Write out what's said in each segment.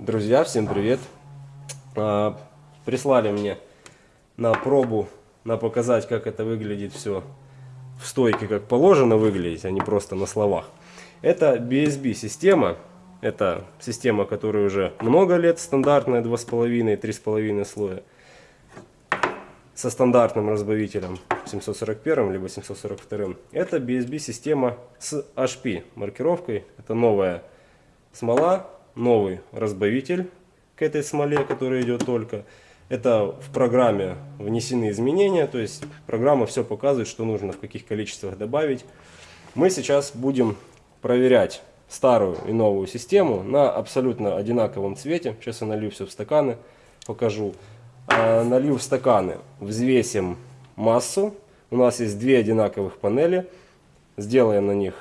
Друзья, всем привет! А, Прислали мне на пробу, на показать, как это выглядит все в стойке, как положено выглядеть, а не просто на словах. Это BSB система, это система, которая уже много лет, стандартная 2,5-3,5 слоя, со стандартным разбавителем 741 либо 742. Это BSB система с HP маркировкой, это новая смола, новый разбавитель к этой смоле, который идет только. Это в программе внесены изменения, то есть программа все показывает, что нужно в каких количествах добавить. Мы сейчас будем проверять старую и новую систему на абсолютно одинаковом цвете. Сейчас я налью все в стаканы, покажу. А, налью в стаканы, взвесим массу. У нас есть две одинаковых панели. Сделаем на них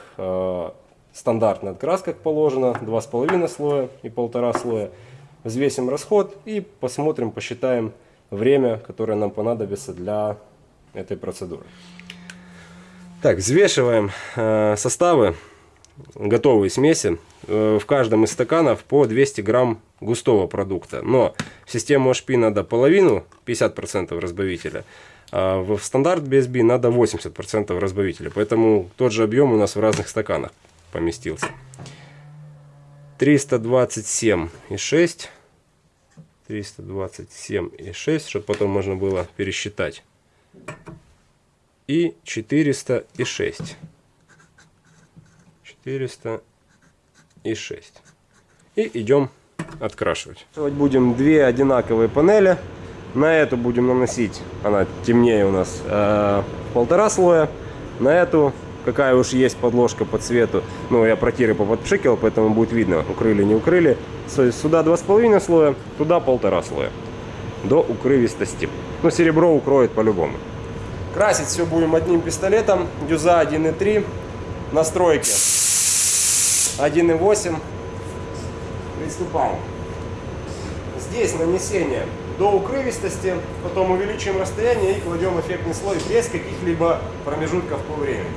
э, стандартный открас, как положено, 2,5 слоя и полтора слоя. Взвесим расход и посмотрим, посчитаем время, которое нам понадобится для этой процедуры. Так, взвешиваем э, составы, готовые смеси. Э, в каждом из стаканов по 200 грамм густого продукта. Но в систему HP надо половину, 50% разбавителя. А в стандарт BSB надо 80% разбавителя. Поэтому тот же объем у нас в разных стаканах поместился. 327,6. 327,6, чтобы потом можно было пересчитать. И 406. 406. И идем открашивать. Будем две одинаковые панели. На эту будем наносить, она темнее у нас, э, полтора слоя. На эту какая уж есть подложка по цвету. Ну, я протиры поподпшикивал, поэтому будет видно, укрыли, не укрыли. Сюда 2,5 слоя, туда полтора слоя. До укрывистости. Ну, серебро укроет по-любому. Красить все будем одним пистолетом. Дюза 1.3. Настройки 1.8. Приступаем. Здесь нанесение до укрывистости, потом увеличиваем расстояние и кладем эффектный слой без каких-либо промежутков по времени.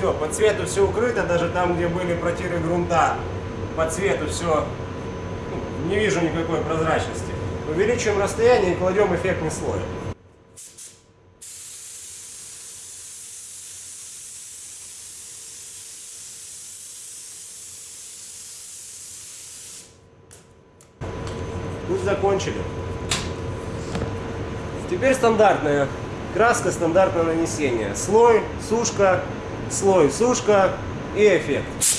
Все, по цвету все укрыто, даже там, где были протиры грунта, по цвету все, ну, не вижу никакой прозрачности. Увеличиваем расстояние и кладем эффектный слой. Пусть закончили. Теперь стандартная краска, стандартное нанесение. Слой, сушка, слой сушка и эффект.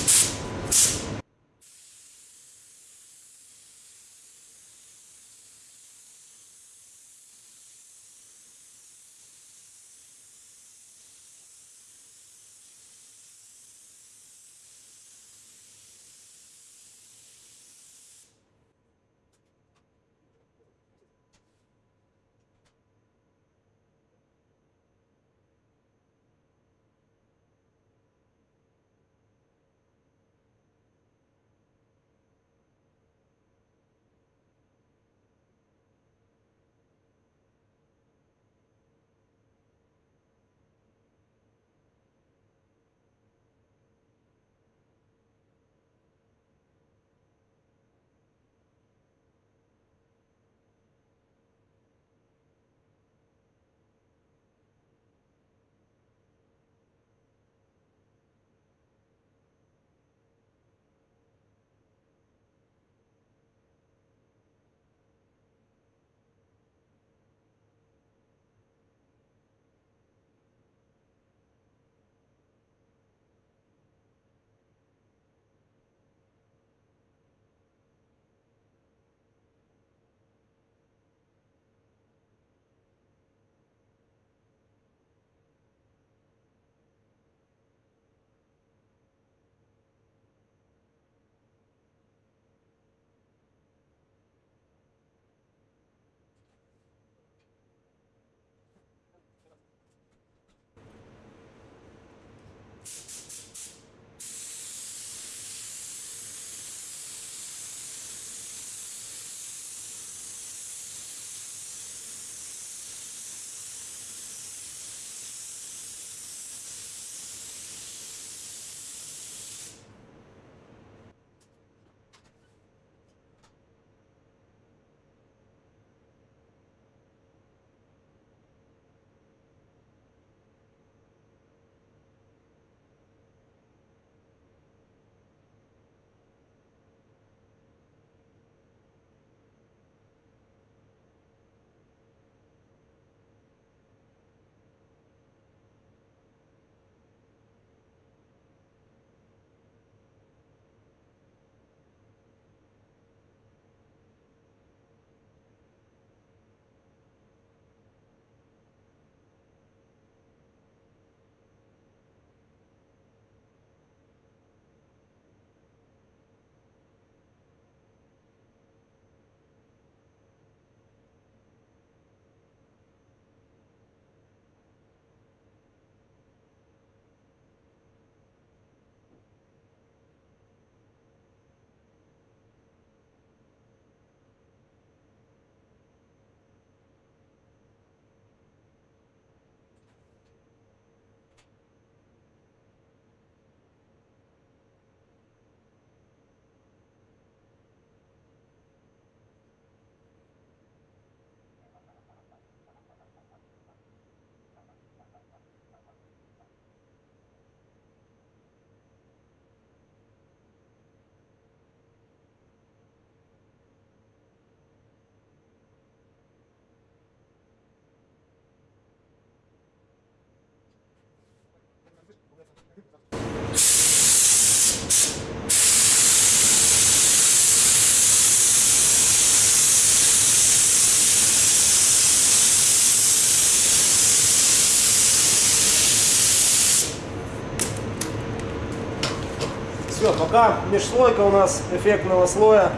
Все, пока межслойка у нас эффектного слоя,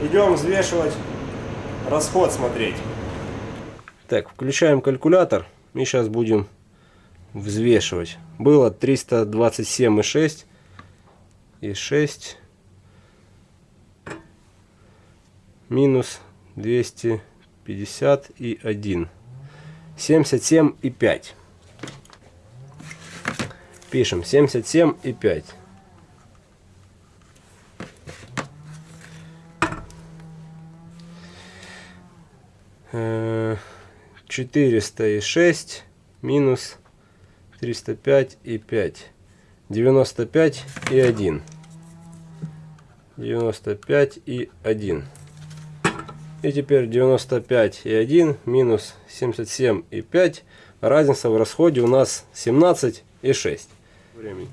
идем взвешивать расход смотреть. Так, включаем калькулятор. И сейчас будем взвешивать. Было 327,6 и 6 минус 250 и 1 77 и 5 пишем 77 и 5 400 и 6 минус 305 и 5 95 и 1 95 и 1 и теперь 95 и 1 минус 77 и 5 разница в расходе у нас 17 и 6 времени.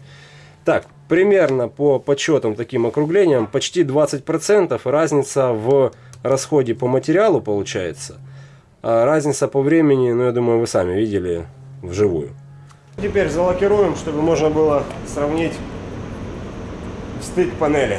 Так, примерно по подсчетам таким округлениям, почти 20% разница в расходе по материалу получается. А разница по времени, ну я думаю, вы сами видели вживую. Теперь залакируем, чтобы можно было сравнить стык панели.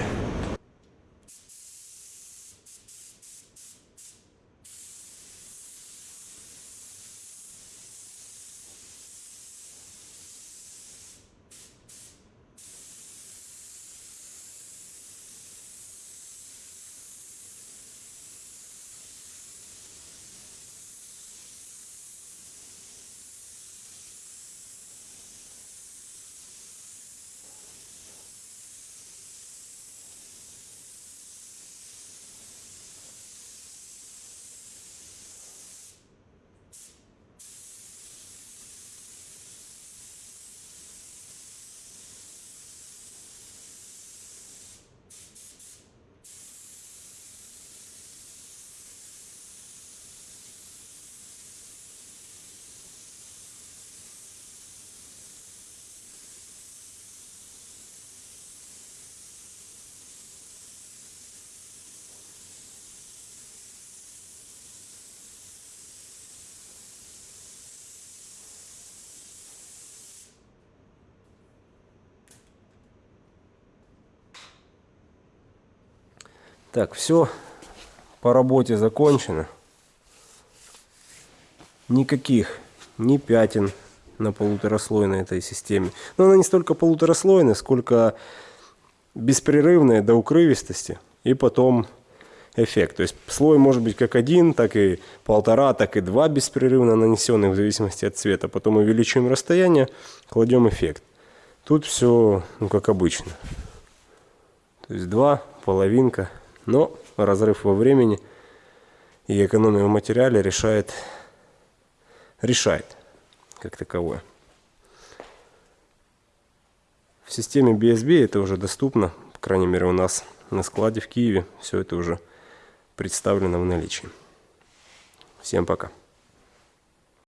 Так, все по работе закончено. Никаких ни пятен на полутораслойной этой системе. Но она не столько полутораслойная, сколько беспрерывная до укрывистости. И потом эффект. То есть слой может быть как один, так и полтора, так и два беспрерывно нанесенных в зависимости от цвета. Потом увеличиваем расстояние, кладем эффект. Тут все ну, как обычно. То есть два, половинка. Но разрыв во времени и экономия в материале решает, решает как таковое. В системе BSB это уже доступно, по крайней мере у нас на складе в Киеве все это уже представлено в наличии. Всем пока.